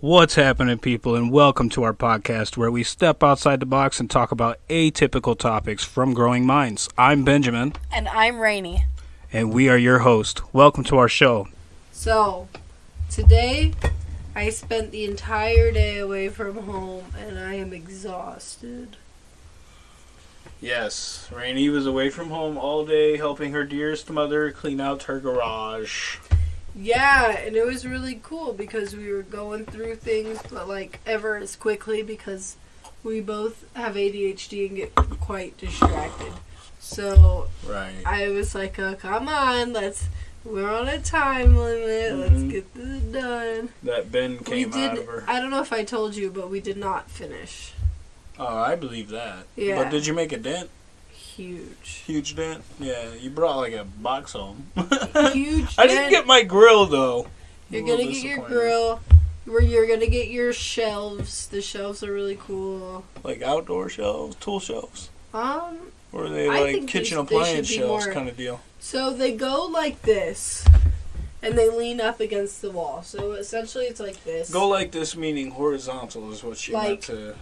What's happening, people, and welcome to our podcast where we step outside the box and talk about atypical topics from growing minds. I'm Benjamin, And I'm Rainey. and we are your host. Welcome to our show. So, today I spent the entire day away from home and I am exhausted. Yes, Rainey was away from home all day helping her dearest mother clean out her garage. Yeah, and it was really cool because we were going through things, but like ever as quickly because we both have ADHD and get quite distracted. So Right. I was like, uh, "Come on, let's." We're on a time limit. Mhm. Let's get this done. That Ben We came out of her. I don't know if I told you, but we did not finish. Oh, I believe that. Yeah. But did you make a dent? Huge. Huge dent? Yeah, you brought like a box home. Huge. I didn't dent. get my grill though. You're gonna get your grill. Where you're gonna get your shelves. The shelves are really cool. Like outdoor shelves, tool shelves. Um, Or are they I like think they kitchen sh- they should appliance be shelves more- kind of deal? so they go like this, and they lean up against the wall. So essentially, it's like this. Go like this, meaning horizontal is what she meant to.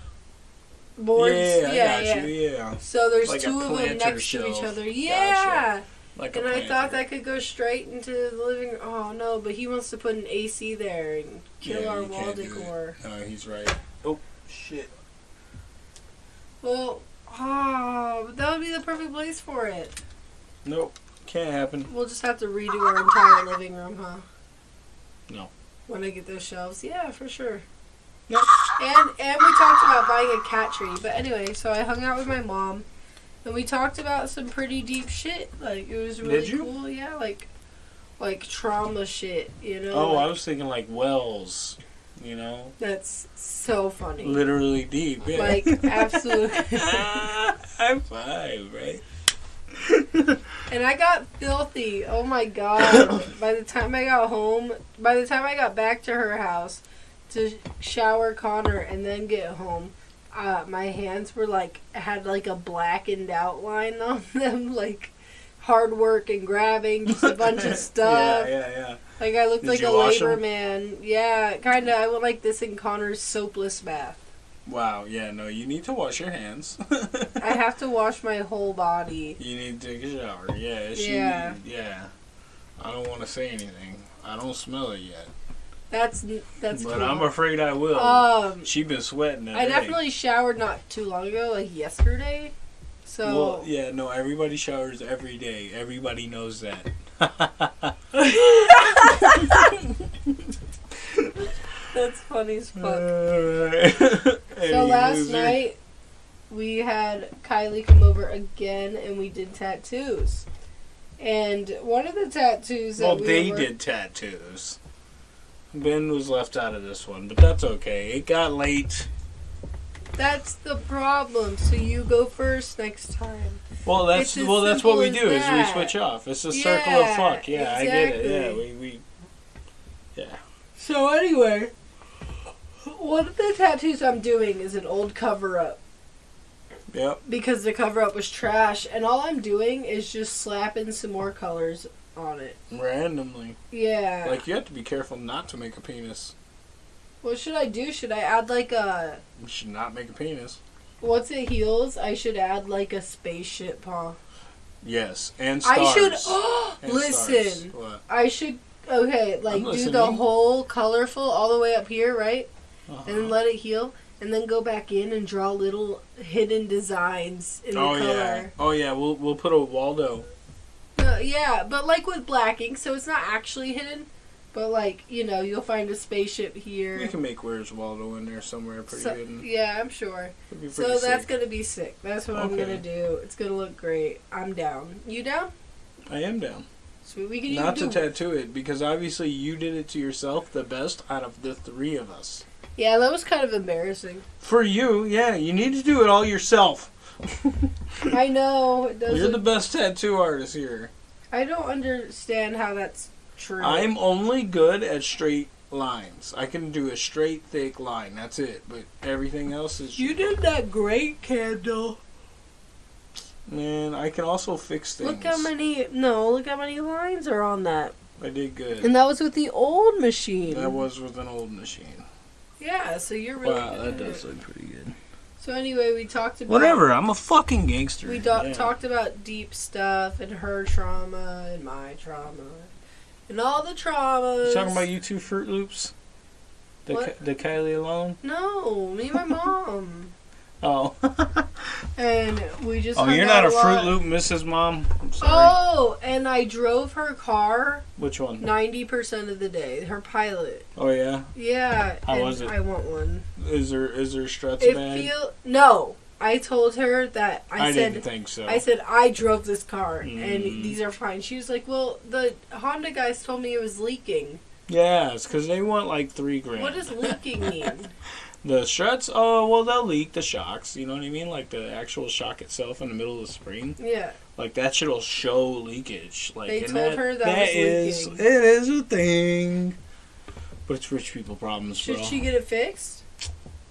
Boards. yeah, yeah, I yeah. you. Yeah, So there's Like two of them planter next to each other. Gotcha. Yeah. like And I thought that could go straight into the living room. Oh no, but he wants to put an AC there and kill Yeah, our you wall can't do it. decor. No, he's right. Oh shit! Well, ah, but that would be the perfect place for it. Nope, can't happen. We'll just have to redo our entire living room, huh? No. When I get those shelves, yeah, for sure. Yep. And and we talked about buying a cat tree, but anyway, so I hung out with my mom, and we talked about some pretty deep shit. Like it was really cool, yeah, like like trauma shit, you know. Oh, I was thinking like wells. You know, that's so funny. literally deep. Yeah. Like absolutely. High five, right? And I got filthy. Oh my god. by the time I got home, by the time I got back to her house to shower Connor and then get home, uh, my hands were like, had like a blackened outline on them. Like hard work and grabbing, just a bunch of stuff. yeah, yeah, yeah. Like I looked Did like a labor labor 'em? man. Yeah, kind of. I went like this in Connor's soapless bath. Wow, yeah, no, you need to wash your hands. I have to wash my whole body. You need to take a shower. Yeah, she, Yeah. yeah. I don't want to say anything. I don't smell it yet, That's that's but. I'm afraid I will. um, she been sweating I day. definitely showered not too long ago, like yesterday. So Well, yeah, no, everybody showers every day. Everybody knows that. that's funny as fuck. so so last night we had Kylie come over again, and we did tattoos. And one of the tattoos that Well, we they were, did tattoos. Ben was left out of this one, but that's okay. It got late. That's the problem. So you go first next time. Well, that's well, that's what we do. as Is we switch off. It's a circle of fuck. Yeah, I get it. Yeah, exactly. we we. So anyway, one of the tattoos I'm doing is an old cover up. Yep. because the cover up was trash and all I'm doing is just slapping some more colors on it. Randomly, Yeah. like you have to be careful not to make a penis. what should I do? Should I add like a You should not make a penis. what's it heels? I should add like a spaceship, huh? Yes, and stars. I should And listen. I should okay, like do the whole colorful all the way up here, right? Uh-huh. And then let it heal and then go back in and draw little hidden designs in oh the yeah. Oh yeah. We'll we'll put a Waldo. Yeah, but like with black ink, so it's not actually hidden. But like you know, you'll find a spaceship here. You can make Where's Waldo in there somewhere pretty So- hidden. yeah, I'm sure. So pretty that's gonna be sick. That's what I'm gonna do. It's gonna look great. I'm down. You down? I am down. Sweet. We can Not to tattoo it because obviously you did it to yourself the best out of the three of us. yeah, that was kind of embarrassing. For you, yeah, you need to do it all yourself. I know. You're the best tattoo artist here. I don't understand how that's true. I'm only good at straight lines. I can do a straight, thick line. That's it. But everything else is. You did that great candle. Man, I can also fix things. Look how many. No, look how many lines are on that. I did good. And that was with the old machine. That was with an old machine. Yeah, so you're really Wow, that at does it. look pretty good. So anyway, we talked about Whatever, I'm a fucking gangster. We do- Yeah. talked about deep stuff and her trauma and my trauma and all the traumas. You talking about you two Fruit Loops? The, What? Ki- the Kylie alone? No, me and my mom. Oh. and we just. oh, you're not a. Fruit Loop, Mrs. Mom? I'm sorry. Oh, and I drove her car Which one? ninety percent of the day. Her pilot. Oh, yeah? Yeah. How and was it? I want one. Is there is there struts It bad? feel no. I told her that I, I, said didn't think so. I said I drove this car and Mm. these are fine. She was like, "Well, the Honda guys told me it was leaking. Yes, because they want like three grand. What does leaking mean?" The struts, oh, uh, well, they'll leak the shocks. You know what I mean? Like the actual shock itself in the middle of the spring. yeah. Like that shit'll show leakage. Like They told her that that was is- leaking. it is a thing. But it's rich people problems, Should bro. she get it fixed?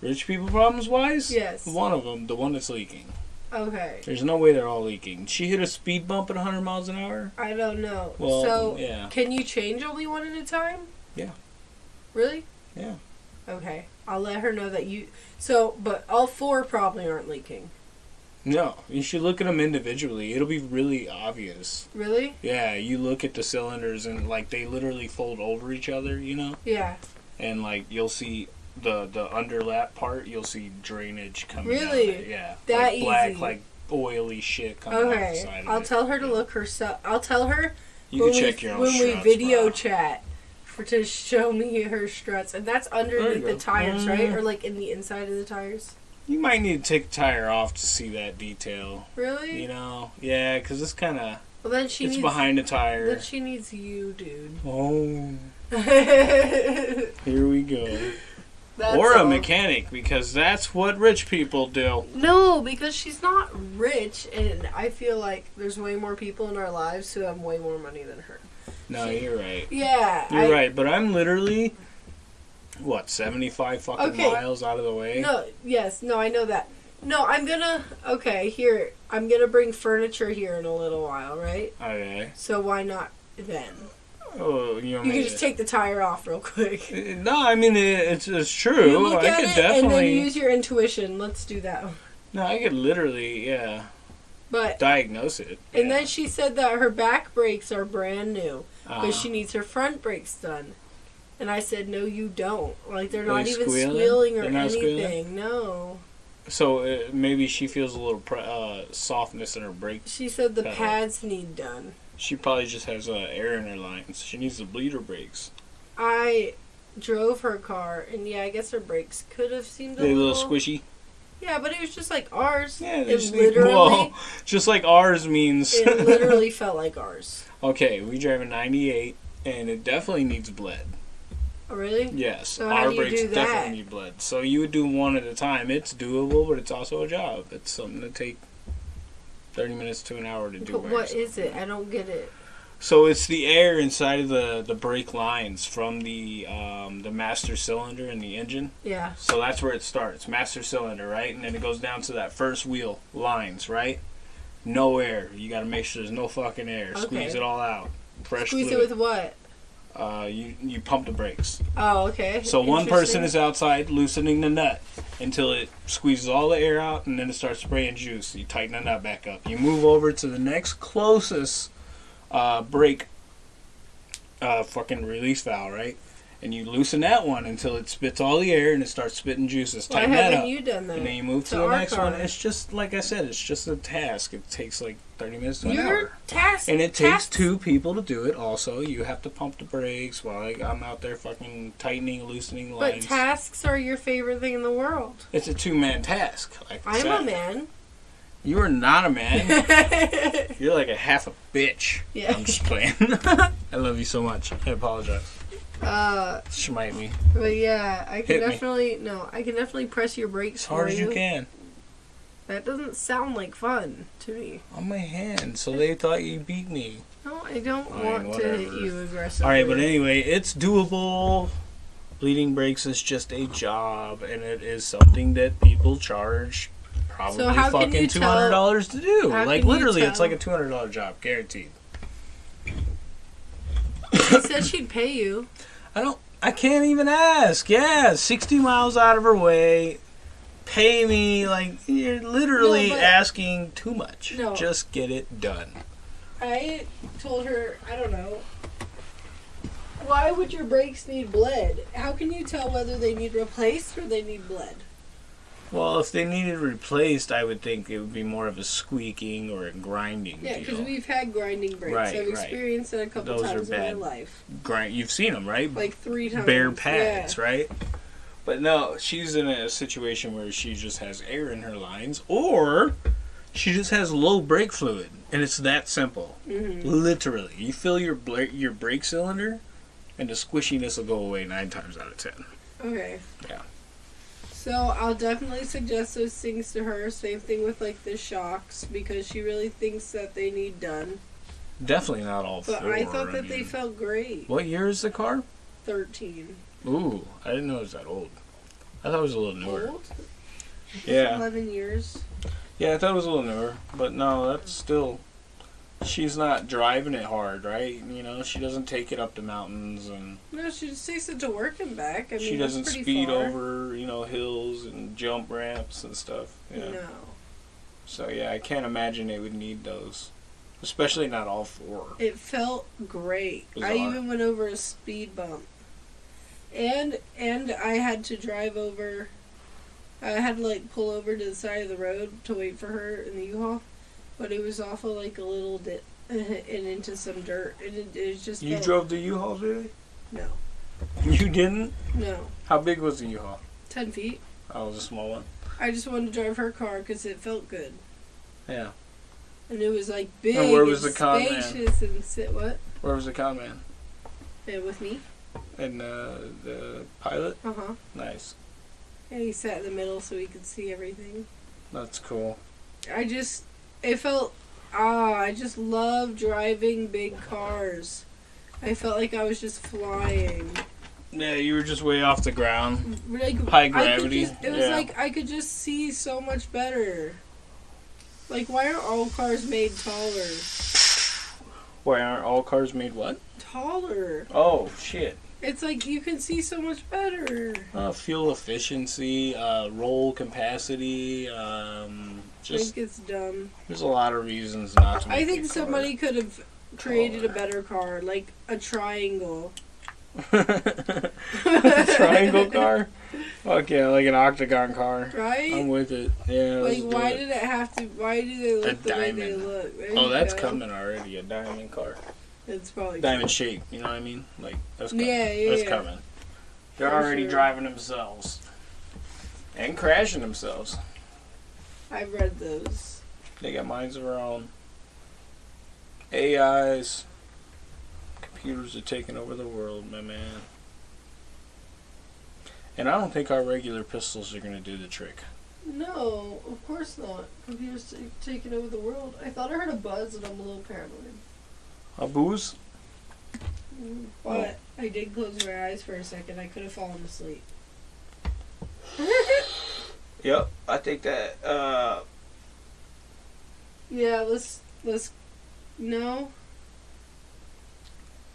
Rich people problems wise? Yes. One of them, the one that's leaking. Okay. There's no way they're all leaking. She hit a speed bump at 100 miles an hour. I don't know. Well, so, yeah. can you change only one at a time? Yeah. Really? Yeah. Okay. I'll let her know that you. So, but all four probably aren't leaking. No, you should look at them individually. It'll be really obvious. Really? Yeah, you look at the cylinders and like they literally fold over each other, you know, Yeah. and like you'll see the the underlap part. You'll see drainage coming. down Really? Yeah. That like black, like oily shit coming off the Okay. side of I'll tell her to look herself. I'll tell her You when can we, check your own when we video bro. chat for to show me her struts, and that's underneath the tires, right? Mm. Or like in the inside of the tires. You might need to take the tire off to see that detail. Really? You know, yeah, because it's kind of well, then she it's needs. behind the tire. Then she needs you, dude. Oh, here we go. or a all. mechanic because that's what rich people do. No, because she's not rich, and I feel like there's way more people in our lives who have way more money than her. No, She- you're right. Yeah, You're I- right, but I'm literally what 75 fucking Okay. miles out of the way. No, yes, no, I know that. No, I'm gonna. Okay, here I'm gonna bring furniture here in a little while, right? Okay. So why not then? Oh, you, know You can just take the tire off real quick. Uh, no, I mean it, it's it's true. You look I at could it and then definitely. use your intuition. Let's do that. No, I could literally, yeah, But diagnose it. and yeah. then she said that her back brakes are brand new, Uh-huh. but she needs her front brakes done. And I said, no, you don't. Like they're Are not even squealing? squealing or anything. squealing? No. So uh, maybe she feels a little pre- uh, softness in her brakes. She said the Pedal. pads need done. She probably just has uh, air in her lines. She needs to bleed her brakes. I drove her car, and yeah, I guess her brakes could have seemed a a little, little squishy. Yeah, but it was just like ours. Yeah, it just literally, well, just like ours means. it literally felt like ours. okay, we drive a '98, and it definitely needs bled. Oh, really? Yes, So our brakes definitely need bled. So you would do one at a time. It's doable, but it's also a job. It's something to take thirty minutes to an hour to do. But what is it? I don't get it. So it's the air inside of the the brake lines from the um, the master cylinder in the engine. Yeah. So that's where it starts, master cylinder, right? And then it goes down to that first wheel lines, right? No air. You got to make sure there's no fucking air. Okay. Squeeze it all out. Fresh Squeeze it with what? uh, you you pump the brakes. Oh, okay. So one person is outside loosening the nut until it squeezes all the air out, and then it starts spraying juice. You tighten the nut back up. You move over to the next closest uh, brake uh, fucking release valve, right? And you loosen that one until it spits all the air and it starts spitting juices. Why Tighten haven't up. you done that? And then you move to, To the next car. one. It's just like I said, it's just a task. It takes like thirty minutes to an Your hour. task. And it takes task- two people to do it. Also, you have to pump the brakes while I, I'm out there fucking tightening, loosening But lines. tasks are your favorite thing in the world. it's a two-man task. Like I I'm said. a man. You are not a man. You're like a half a bitch. Yeah. I'm just playing. I love you so much. I apologize. Uh, Smite me but yeah, I can Hit me. definitely no. I can definitely press your brakes as hard as you can That doesn't sound like fun to me. on my hand. So they thought you beat me. No, I don't Fine, want to hit you aggressively. All right, but anyway, it's doable. Bleeding brakes is just a job, and it is something that people charge probably So how can fucking you two hundred dollars to do. Like literally, it's like a two hundred dollar job, guaranteed. She said she'd pay you. I don't. I can't even ask. Yeah, 60 miles out of her way. Pay me like you're literally No, asking too much. No. Just get it done. I told her, I don't know. Why would your brakes need bled? How can you tell whether they need replaced or they need bled? Well, if they needed replaced, I would think it would be more of a squeaking or a grinding Yeah, because we've had grinding brakes. Right, I've right. experienced it a couple Those times in my life. Grind. You've seen them, right? Like three times. bare pads, Yeah. right? But no, she's in a situation where she just has air in her lines, or she just has low brake fluid, and it's that simple. hmm Literally, you fill your bla- your brake cylinder, and the squishiness will go away nine times out of ten. Okay. Yeah. So I'll definitely suggest those things to her. Same thing with like the shocks because she really thinks that they need done. Definitely not all But four. I thought that they mean- felt great. What year is the car? Thirteen. Ooh, I didn't know it was that old. I thought it was a little newer. Old? Yeah. Eleven years. Yeah, I thought it was a little newer, but no, that's still. She's not driving it hard, right? You know, she doesn't take it up the mountains, and No, she just takes it to work and back. I mean, she doesn't speed far. over, you know, hills and jump ramps and stuff. Yeah. No. So yeah, I can't imagine they would need those, especially not all four. It felt great. I even went over a speed bump. And and I had to drive over I had to like pull over to the side of the road to wait for her in the U-Haul, but it was off of like a little dip and into some dirt, and it, it just You felt- drove the U-Haul today? No, You didn't? no, How big was the U-Haul? ten feet. Oh, it was a small one. I just wanted to drive her car because it felt good, Yeah. and it was like big And where was and the con man? spacious and sit what? Where was the con man? Yeah, with me. And uh, the pilot? Uh huh. Nice. And he sat in the middle so he could see everything. That's cool. I just it felt ah I just love driving big cars. I felt like I was just flying. Yeah, you were just way off the ground. Like High gravity, just- it was yeah. like I could just see so much better. Like why aren't all cars made taller? Why aren't all cars made what? Taller. Oh shit. It's like you can see so much better. Uh, fuel efficiency, uh, roll capacity, um, I just think it's dumb. there's a lot of reasons not to. Make I think somebody could have created a better car, like a triangle. A triangle car. Fuck yeah, like an octagon car. Right? I'm with it. Yeah. Like, why it. did it have to? Why do they look A the way they diamond. look? There Oh, that's go. coming already. A diamond car. It's probably Diamond shape. You know what I mean? Like that's coming. Yeah, yeah, That's yeah. coming. They're For already sure. driving themselves and crashing themselves. I've read those. They got minds of their own. AIs. Computers are taking over the world, my man. And I don't think our regular pistols are going to do the trick. No, of course not. Computers t- taking over the world. I thought I heard a buzz, and I'm a little paranoid. A booze? Mm, But I did close my eyes for a second. I could have fallen asleep. Yep, I think that. Uh, yeah, let's let's. No.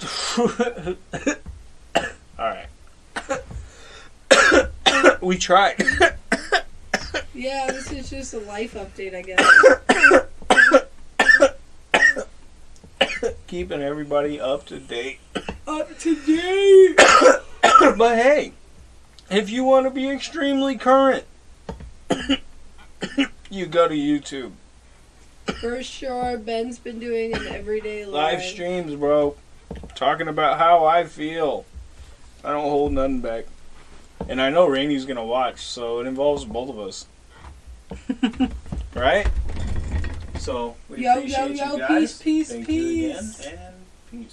Alright. we tried. Yeah, this is just a life update, I guess. Keeping everybody up to date. Up to date. but hey, if you want to be extremely current, you go to YouTube. For sure, Ben's been doing an everyday Live live. streams, bro. Talking about how I feel. I don't hold nothing back. And I know Rainey's gonna watch, so it involves both of us. right? So we Yo, appreciate yo, yo, you guys. peace, peace, Thank peace.